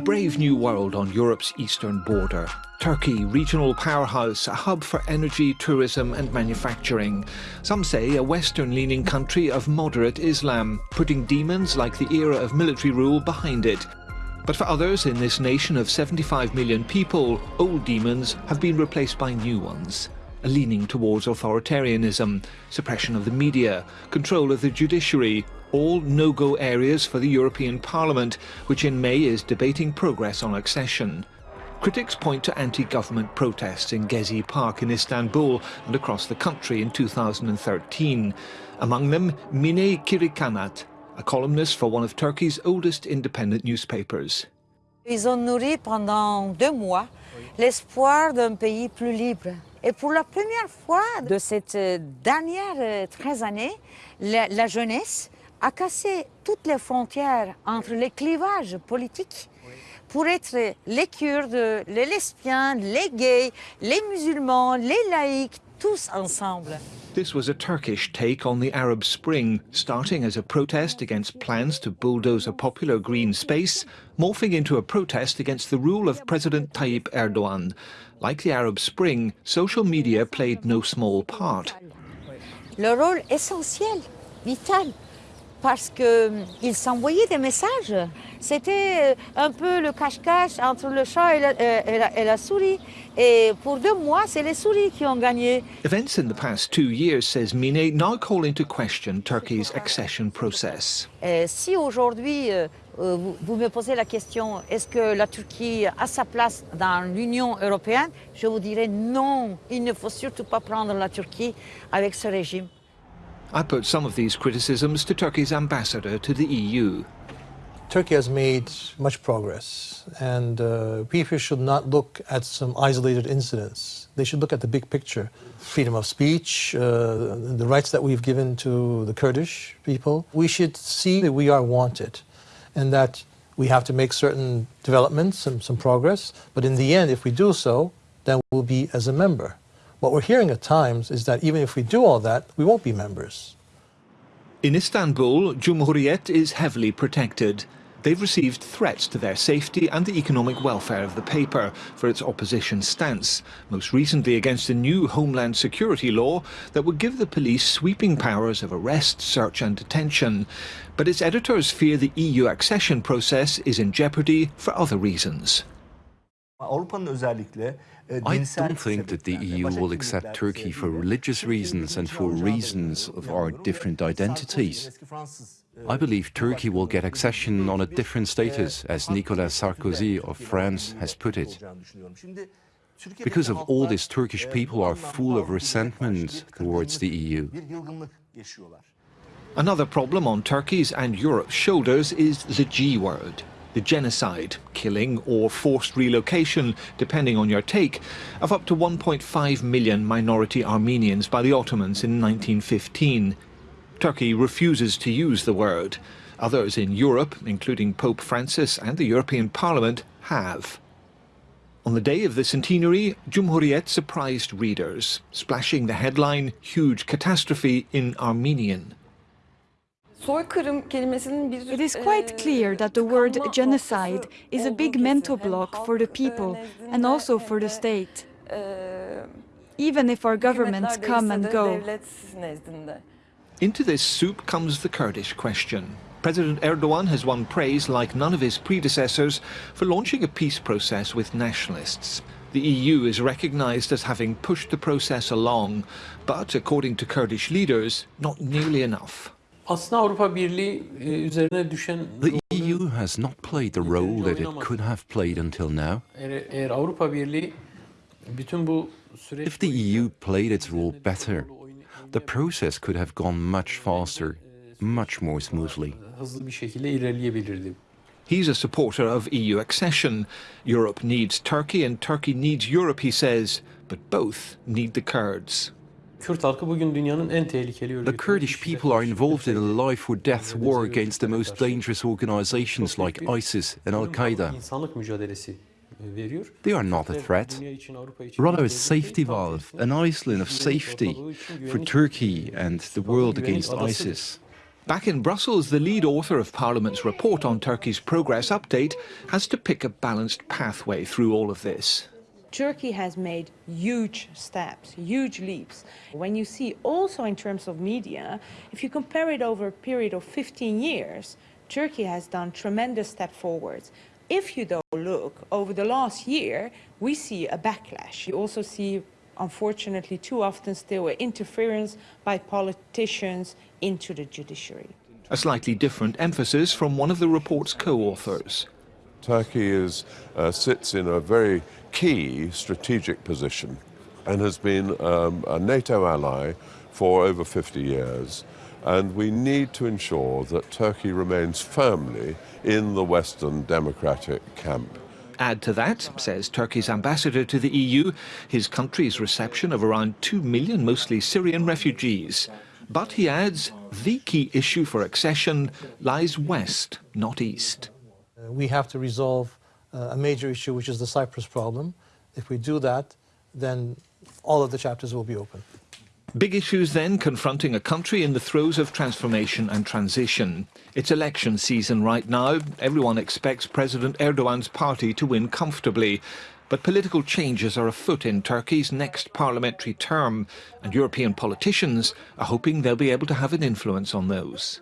A brave new world on Europe's eastern border. Turkey, regional powerhouse, a hub for energy, tourism and manufacturing. Some say a western-leaning country of moderate Islam, putting demons like the era of military rule behind it. But for others in this nation of 75 million people, old demons have been replaced by new ones. A leaning towards authoritarianism, suppression of the media, control of the judiciary, all no-go areas for the European Parliament, which in May is debating progress on accession. Critics point to anti-government protests in Gezi Park in Istanbul and across the country in 2013. Among them, Mine Kirikanat, a columnist for one of Turkey's oldest independent newspapers. Ils ont nourri pendant deux mois l'espoir d'un pays plus libre. Et pour la première fois de cette euh, dernière euh, 13 années, la, la jeunesse a cassé toutes les frontières entre les clivages politiques pour être les Kurdes, les lesbiens, les gays, les musulmans, les laïcs, tous ensemble. This was a Turkish take on the Arab Spring, starting as a protest against plans to bulldoze a popular green space, morphing into a protest against the rule of President Tayyip Erdogan. Like the Arab Spring, social media played no small part. Le rôle essentiel, vital, parce qu'ils s'envoyaient des messages. C'était un peu le cache-cache entre le chat et la, et, la, et la, souris. Et pour deux mois, c'est les souris qui ont gagné. Events in the past two years, says Mine, now call into question Turkey's accession process. Et si aujourd'hui, euh, vous, vous, me posez la question, est-ce que la Turquie a sa place dans l'Union européenne? Je vous dirais non, il ne faut surtout pas prendre la Turquie avec ce régime. I put some of these criticisms to Turkey's ambassador to the EU. Turkey has made much progress, and uh, people should not look at some isolated incidents. They should look at the big picture. Freedom of speech, uh, the rights that we've given to the Kurdish people. We should see that we are wanted, and that we have to make certain developments and some progress, but in the end, if we do so, then we'll be as a member. What we're hearing at times is that even if we do all that, we won't be members. In Istanbul, Cumhuriyet is heavily protected. They've received threats to their safety and the economic welfare of the paper for its opposition stance, most recently against a new Homeland Security law that would give the police sweeping powers of arrest, search and detention. But its editors fear the EU accession process is in jeopardy for other reasons. I don't think that the EU will accept Turkey for religious reasons and for reasons of our different identities. I believe Turkey will get accession on a different status, as Nicolas Sarkozy of France has put it. Because of all this, Turkish people are full of resentment towards the EU. Another problem on Turkey's and Europe's shoulders is the G word the genocide, killing or forced relocation, depending on your take, of up to 1.5 million minority Armenians by the Ottomans in 1915. Turkey refuses to use the word. Others in Europe, including Pope Francis and the European Parliament, have. On the day of the centenary, Cumhuriyet surprised readers, splashing the headline, Huge Catastrophe in Armenian. It is quite clear that the word genocide is a big mental block for the people and also for the state, even if our governments come and go. Into this soup comes the Kurdish question. President Erdogan has won praise like none of his predecessors for launching a peace process with nationalists. The EU is recognised as having pushed the process along, but according to Kurdish leaders, not nearly enough. The EU has not played the role that it could have played until now. If the EU played its role better, the process could have gone much faster, much more smoothly. He's a supporter of EU accession. Europe needs Turkey and Turkey needs Europe, he says, but both need the Kurds. The Kurdish people are involved in a life or death war against the most dangerous organizations like ISIS and Al Qaeda. They are not a threat, rather a safety valve, an island of safety for Turkey and the world against ISIS. Back in Brussels, the lead author of Parliament's report on Turkey's progress update has to pick a balanced pathway through all of this. Turkey has made huge steps, huge leaps. When you see also in terms of media, if you compare it over a period of 15 years, Turkey has done tremendous step forwards. If you though look over the last year, we see a backlash. You also see unfortunately too often still interference by politicians into the judiciary. A slightly different emphasis from one of the report's co-authors. Turkey is, uh, sits in a very key strategic position and has been um, a NATO ally for over 50 years. And we need to ensure that Turkey remains firmly in the Western democratic camp. Add to that, says Turkey's ambassador to the EU, his country's reception of around 2 million mostly Syrian refugees. But he adds, the key issue for accession lies west, not east. Uh, we have to resolve uh, a major issue, which is the Cyprus problem. If we do that, then all of the chapters will be open. Big issues then confronting a country in the throes of transformation and transition. It's election season right now. Everyone expects President Erdogan's party to win comfortably. But political changes are afoot in Turkey's next parliamentary term, and European politicians are hoping they'll be able to have an influence on those.